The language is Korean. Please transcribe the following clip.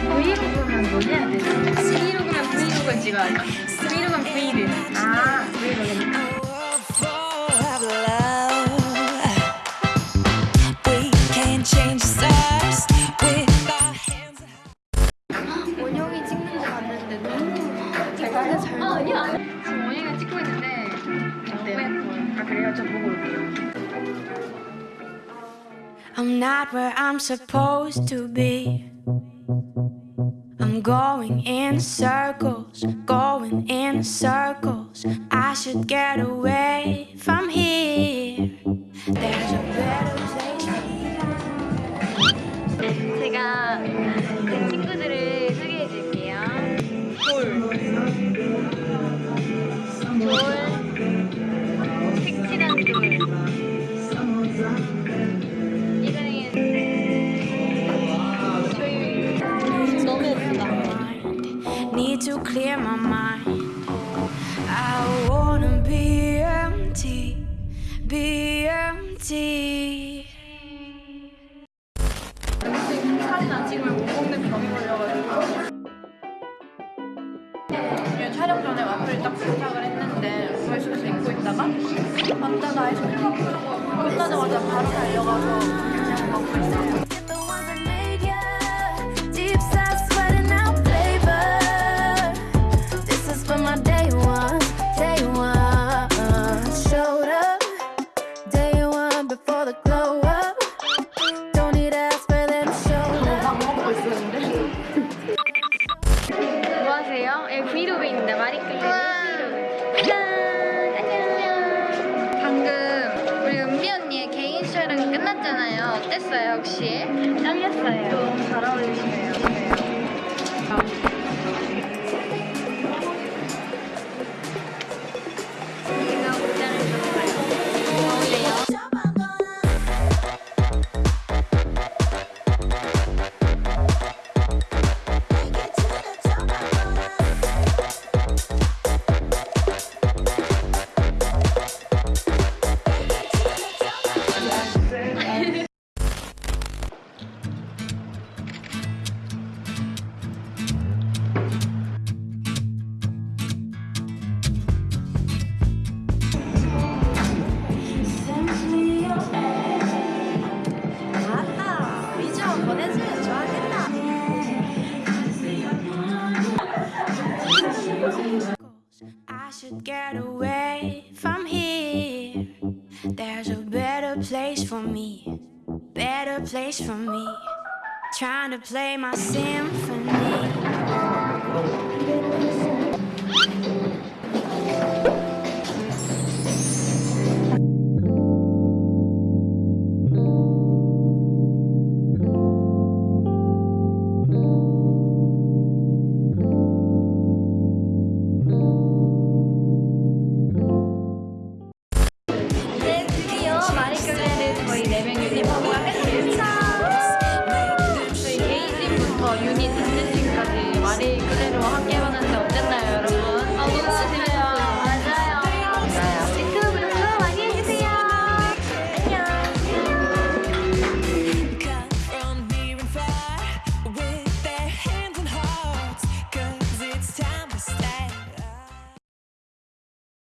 브이로그면 뭐 브이로그 찍어야죠 브이로그면 브이를 아 브이로그는 아. 예쁘게 잘 나와. 지금 원영이가 찍고 있는데 너무 예뻐요. 아 그래요? 저 보고 올게요. I'm not where I'm supposed to be. I'm going in circles, going in circles. I should get away from here. There's a better place. 제가 제 친구들을 clear my mind. I wanna be empty, be empty. 그냥 촬영 전에 와플을 딱 부탁을 했는데 조회수에서 입고 있다가 왔다가 아이스크림 먹고 끝나자마자 바로 달려가서 그냥 먹고 있어요 the glow up. Don't need to ask for them to show up. 막 먹고 있었는데 뭐 하세요? 예, 브이로그입니다 마리클레 브이로그 짠! 안녕 방금 우리 은비 언니의 개인 촬영이 끝났잖아요 어땠어요 혹시? 짱이었어요 너무 잘 어울리시네요 should get away from here. There's a better place for me, better place for me. Trying to play my symphony. ユニットです